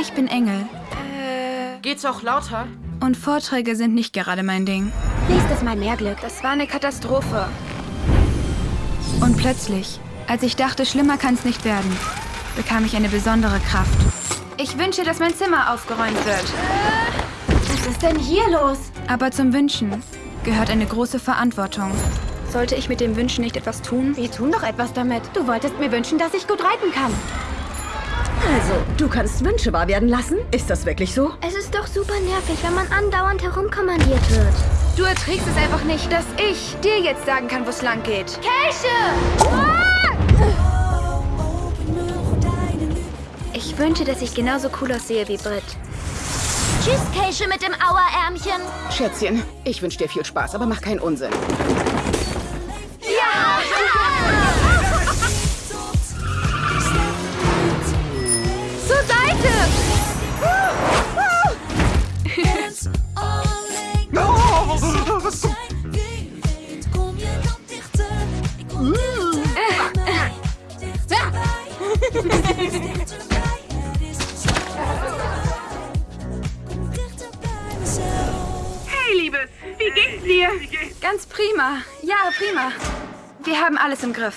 Ich bin Engel. Geht's auch lauter? Und Vorträge sind nicht gerade mein Ding. Nächstes Mal mehr Glück. Das war eine Katastrophe. Und plötzlich, als ich dachte, schlimmer kann's nicht werden, bekam ich eine besondere Kraft. Ich wünsche, dass mein Zimmer aufgeräumt wird. Was ist denn hier los? Aber zum Wünschen gehört eine große Verantwortung. Sollte ich mit dem Wünschen nicht etwas tun? Wir tun doch etwas damit. Du wolltest mir wünschen, dass ich gut reiten kann. Also, du kannst Wünsche wahr werden lassen? Ist das wirklich so? Es ist doch super nervig, wenn man andauernd herumkommandiert wird. Du erträgst es einfach nicht, dass ich dir jetzt sagen kann, wo es lang geht. Käse! Ich wünsche, dass ich genauso cool aussehe wie Britt. Tschüss, Käse mit dem Auerärmchen. Schätzchen, ich wünsche dir viel Spaß, aber mach keinen Unsinn. Hey, Liebes, wie geht's dir? Ganz prima. Ja, prima. Wir haben alles im Griff.